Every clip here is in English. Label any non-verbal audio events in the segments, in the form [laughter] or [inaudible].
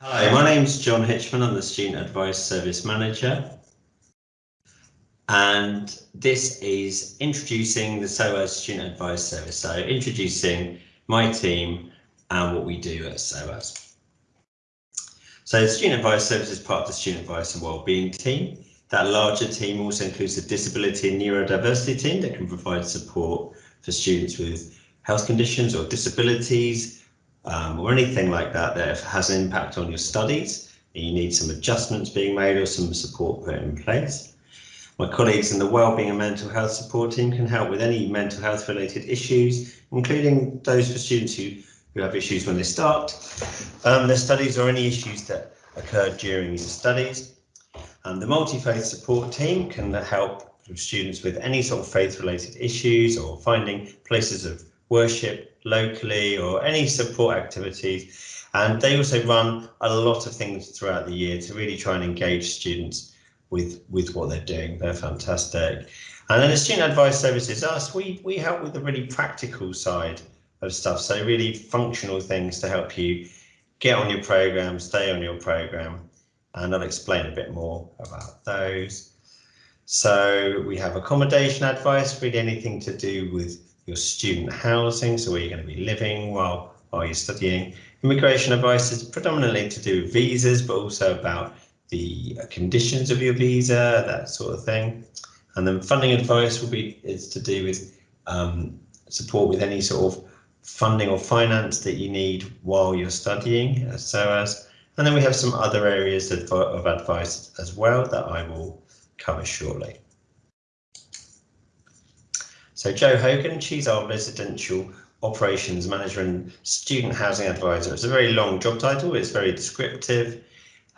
Hi, my name's John Hitchman. I'm the Student Advice Service Manager. And this is introducing the SOAS Student Advice Service. So introducing my team and what we do at SOAS. So the Student Advice Service is part of the Student Advice and Wellbeing team. That larger team also includes the Disability and Neurodiversity team that can provide support for students with health conditions or disabilities um, or anything like that that has an impact on your studies. And you need some adjustments being made or some support put in place. My colleagues in the Wellbeing and Mental Health Support team can help with any mental health related issues, including those for students who, who have issues when they start um, their studies or any issues that occur during your studies. And the multi-faith support team can help students with any sort of faith related issues or finding places of worship locally or any support activities. And they also run a lot of things throughout the year to really try and engage students with, with what they're doing. They're fantastic. And then the Student Advice Services, us, we, we help with the really practical side of stuff. So really functional things to help you get on your program, stay on your program. And I'll explain a bit more about those. So we have accommodation advice, really anything to do with your student housing, so where you're going to be living while, while you're studying. Immigration advice is predominantly to do with visas, but also about the conditions of your visa, that sort of thing. And then funding advice will be is to do with um, support with any sort of funding or finance that you need while you're studying, so as. And then we have some other areas of, of advice as well that I will cover shortly. So Jo Hogan, she's our residential operations manager and student housing advisor. It's a very long job title, it's very descriptive,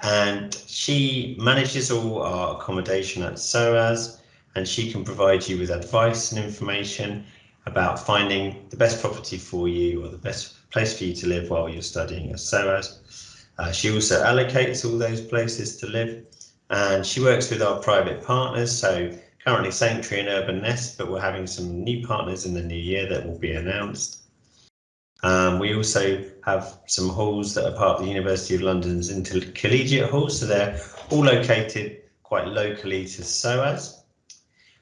and she manages all our accommodation at SOAS, and she can provide you with advice and information about finding the best property for you or the best place for you to live while you're studying at SOAS. Uh, she also allocates all those places to live, and she works with our private partners, so currently Sanctuary and Urban Nest, but we're having some new partners in the new year that will be announced. Um, we also have some halls that are part of the University of London's intercollegiate halls, so they're all located quite locally to SOAS.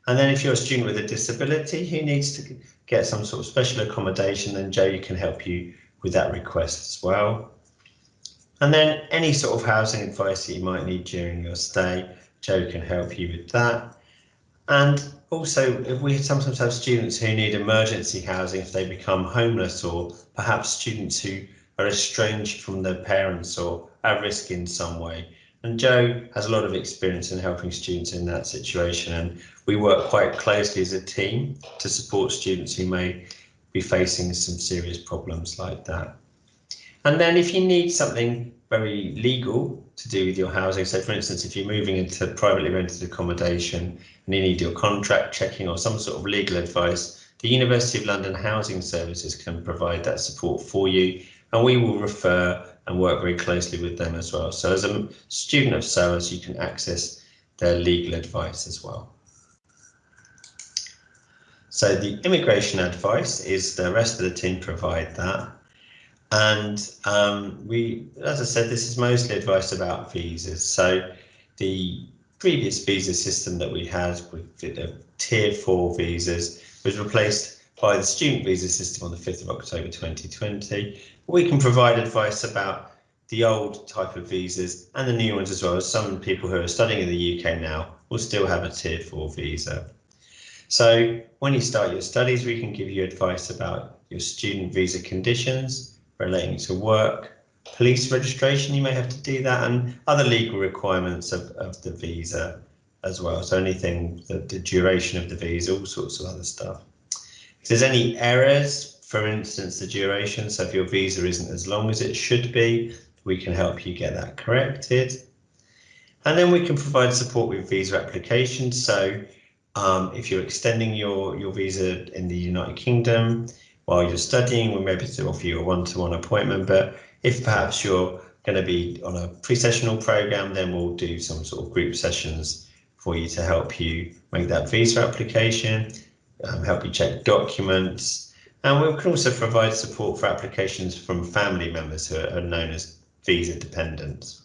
And then if you're a student with a disability who needs to get some sort of special accommodation, then Jo can help you with that request as well. And then any sort of housing advice that you might need during your stay, Jo can help you with that. And also, if we sometimes have students who need emergency housing if they become homeless, or perhaps students who are estranged from their parents or at risk in some way. And Jo has a lot of experience in helping students in that situation, and we work quite closely as a team to support students who may be facing some serious problems like that. And then if you need something very legal to do with your housing, so for instance, if you're moving into privately rented accommodation and you need your contract checking or some sort of legal advice, the University of London Housing Services can provide that support for you and we will refer and work very closely with them as well. So as a student of SOAS, you can access their legal advice as well. So the immigration advice is the rest of the team provide that. And um, we, as I said, this is mostly advice about visas. So the previous visa system that we had with the tier four visas was replaced by the student visa system on the 5th of October 2020. We can provide advice about the old type of visas and the new ones as well as some people who are studying in the UK now will still have a tier four visa. So when you start your studies, we can give you advice about your student visa conditions, relating to work, police registration, you may have to do that, and other legal requirements of, of the visa as well. So anything, the, the duration of the visa, all sorts of other stuff. If there's any errors, for instance, the duration, so if your visa isn't as long as it should be, we can help you get that corrected. And then we can provide support with visa applications. So um, if you're extending your, your visa in the United Kingdom, while you're studying, we may be able to offer you a one-to-one -one appointment, but if perhaps you're going to be on a pre-sessional program, then we'll do some sort of group sessions for you to help you make that visa application, um, help you check documents, and we can also provide support for applications from family members who are known as visa dependents.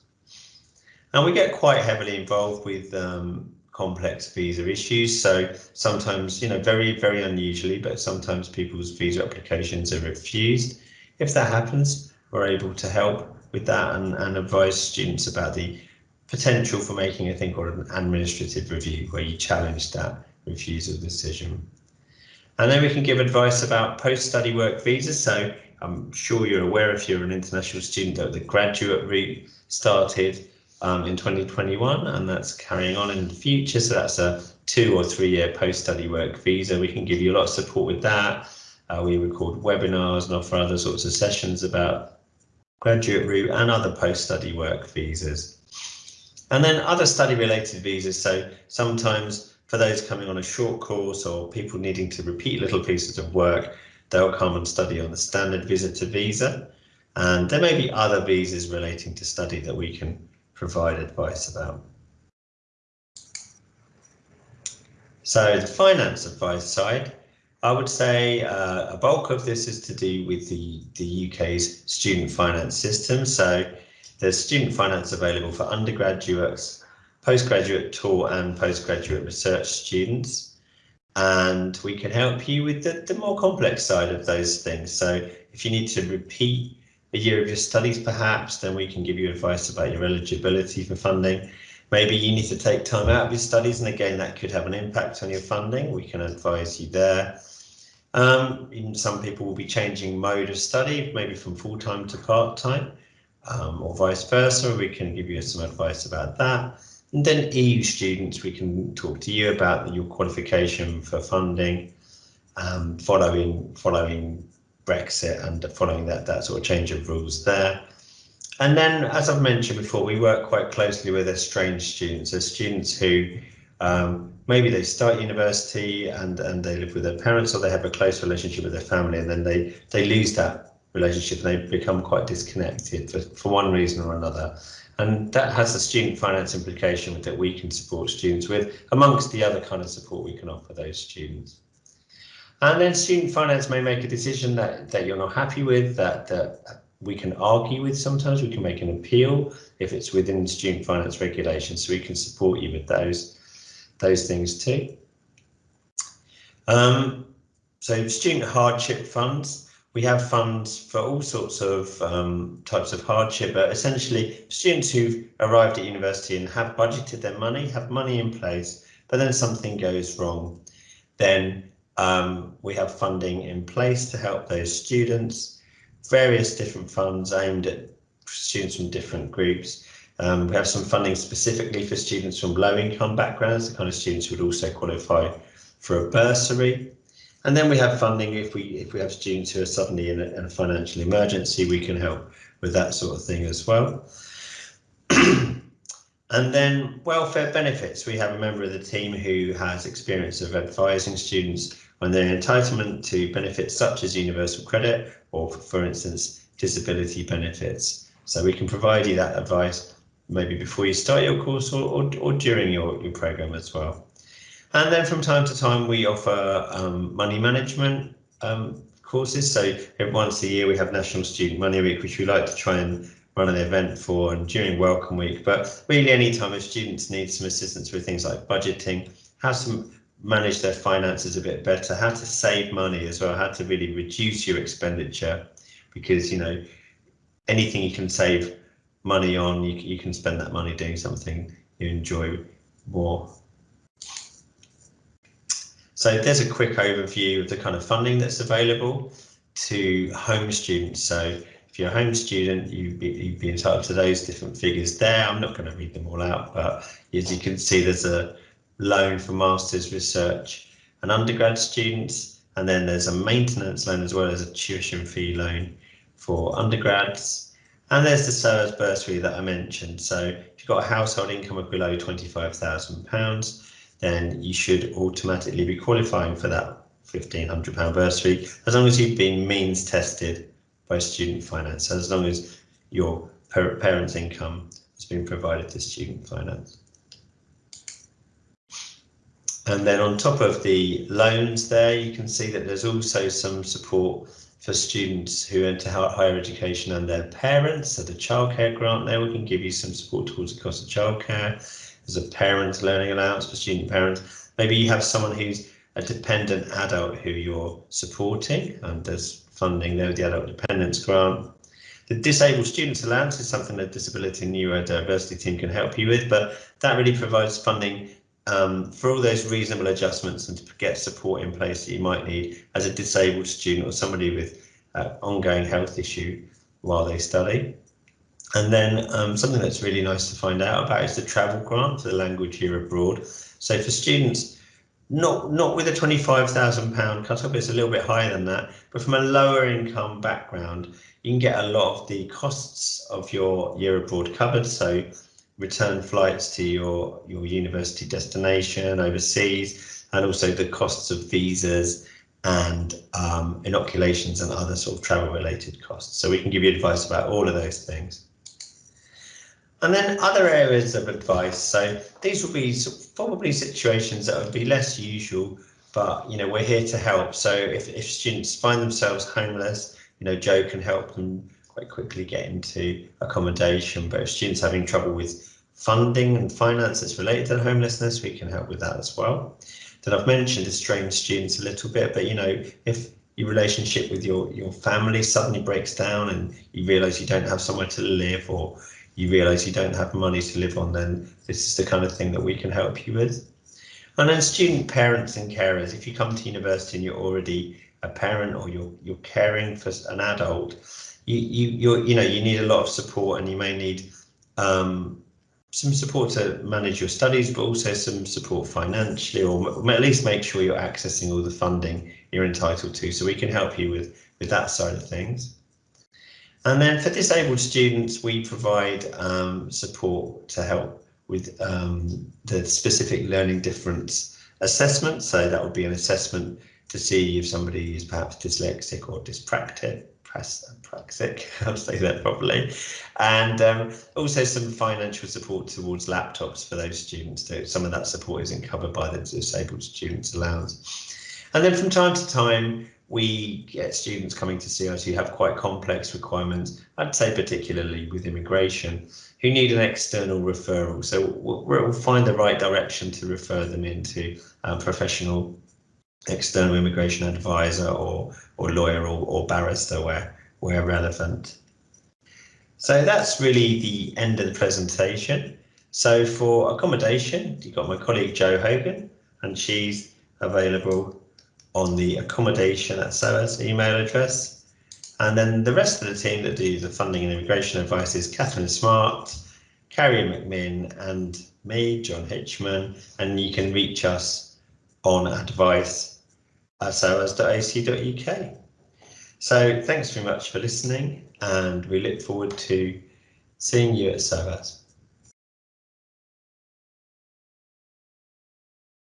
And we get quite heavily involved with um, complex visa issues. So sometimes, you know, very, very unusually, but sometimes people's visa applications are refused. If that happens, we're able to help with that and, and advise students about the potential for making a thing called an administrative review, where you challenge that refusal decision. And then we can give advice about post-study work visas. So I'm sure you're aware if you're an international student that the graduate route started um, in 2021 and that's carrying on in the future. So that's a two or three year post-study work visa. We can give you a lot of support with that. Uh, we record webinars and offer other sorts of sessions about graduate route and other post-study work visas. And then other study related visas. So sometimes for those coming on a short course or people needing to repeat little pieces of work, they'll come and study on the standard visitor visa. And there may be other visas relating to study that we can provide advice about. So the finance advice side, I would say uh, a bulk of this is to do with the, the UK's student finance system. So there's student finance available for undergraduates, postgraduate taught and postgraduate research students. And we can help you with the, the more complex side of those things. So if you need to repeat a year of your studies, perhaps, then we can give you advice about your eligibility for funding. Maybe you need to take time out of your studies, and again, that could have an impact on your funding. We can advise you there. Um, some people will be changing mode of study, maybe from full-time to part-time, um, or vice versa. We can give you some advice about that. And then EU students, we can talk to you about your qualification for funding, um, following following Brexit and following that, that sort of change of rules there. And then, as I've mentioned before, we work quite closely with estranged students, so students who um, maybe they start university and, and they live with their parents or they have a close relationship with their family and then they, they lose that relationship and they become quite disconnected for, for one reason or another. And that has a student finance implication that we can support students with, amongst the other kind of support we can offer those students. And then student finance may make a decision that, that you're not happy with, that, that we can argue with sometimes, we can make an appeal if it's within student finance regulations, so we can support you with those, those things too. Um, so student hardship funds, we have funds for all sorts of um, types of hardship, but essentially students who've arrived at university and have budgeted their money, have money in place, but then something goes wrong, then um, we have funding in place to help those students, various different funds aimed at students from different groups. Um, we have some funding specifically for students from low income backgrounds, the kind of students who would also qualify for a bursary. And then we have funding if we if we have students who are suddenly in a, in a financial emergency, we can help with that sort of thing as well. [clears throat] And then welfare benefits. We have a member of the team who has experience of advising students on their entitlement to benefits such as universal credit or, for instance, disability benefits. So we can provide you that advice maybe before you start your course or, or, or during your, your program as well. And then from time to time, we offer um, money management um, courses. So once a year, we have National Student Money Week, which we like to try and run an event for and during Welcome Week. But really, anytime if students need some assistance with things like budgeting, have to manage their finances a bit better, how to save money as well, how to really reduce your expenditure, because you know anything you can save money on, you, you can spend that money doing something you enjoy more. So there's a quick overview of the kind of funding that's available to home students. So if you're a home student, you'd be, you'd be entitled to those different figures there. I'm not going to read them all out, but as you can see, there's a loan for master's research and undergrad students, and then there's a maintenance loan as well as a tuition fee loan for undergrads. And there's the SOAS bursary that I mentioned. So if you've got a household income of below £25,000, then you should automatically be qualifying for that £1,500 bursary, as long as you've been means tested by student finance, as long as your parents' income has been provided to student finance. And then on top of the loans there, you can see that there's also some support for students who enter higher education and their parents. So the childcare grant there, we can give you some support towards the cost of childcare. There's a parent learning allowance for student parents. Maybe you have someone who's a dependent adult who you're supporting and there's funding there with the adult dependence grant. The disabled students allowance is something the disability and neurodiversity team can help you with, but that really provides funding um, for all those reasonable adjustments and to get support in place that you might need as a disabled student or somebody with uh, ongoing health issue while they study. And then um, something that's really nice to find out about is the travel grant for the language year abroad. So for students, not not with a £25,000 cut-off, it's a little bit higher than that, but from a lower income background, you can get a lot of the costs of your year abroad covered. So return flights to your, your university destination overseas, and also the costs of visas and um, inoculations and other sort of travel related costs. So we can give you advice about all of those things. And then other areas of advice. So these will be probably situations that would be less usual, but you know we're here to help. So if, if students find themselves homeless, you know Jo can help them quite quickly get into accommodation. But if students having trouble with funding and finance that's related to homelessness, we can help with that as well. Then I've mentioned estranged students a little bit, but you know, if your relationship with your, your family suddenly breaks down and you realise you don't have somewhere to live or you realise you don't have money to live on, then this is the kind of thing that we can help you with. And then student parents and carers, if you come to university and you're already a parent or you're you're caring for an adult, you you you you know you need a lot of support and you may need um, some support to manage your studies, but also some support financially, or at least make sure you're accessing all the funding you're entitled to. So we can help you with with that side of things. And then for disabled students, we provide um, support to help with um, the specific learning difference assessment. So that would be an assessment to see if somebody is perhaps dyslexic or dyspraxic, praxic, [laughs] I'll say that properly, and um, also some financial support towards laptops for those students. Too. Some of that support isn't covered by the disabled students allowance. And then from time to time, we get students coming to see us who have quite complex requirements, I'd say particularly with immigration, who need an external referral. So we'll, we'll find the right direction to refer them into a professional external immigration advisor or or lawyer or, or barrister where where relevant. So that's really the end of the presentation. So for accommodation, you've got my colleague Jo Hogan, and she's available on the accommodation at SOAS email address. And then the rest of the team that do the funding and immigration advice is Catherine Smart, Carrie McMinn, and me, John Hitchman. And you can reach us on advice soas.ac.uk. So thanks very much for listening and we look forward to seeing you at SOAS.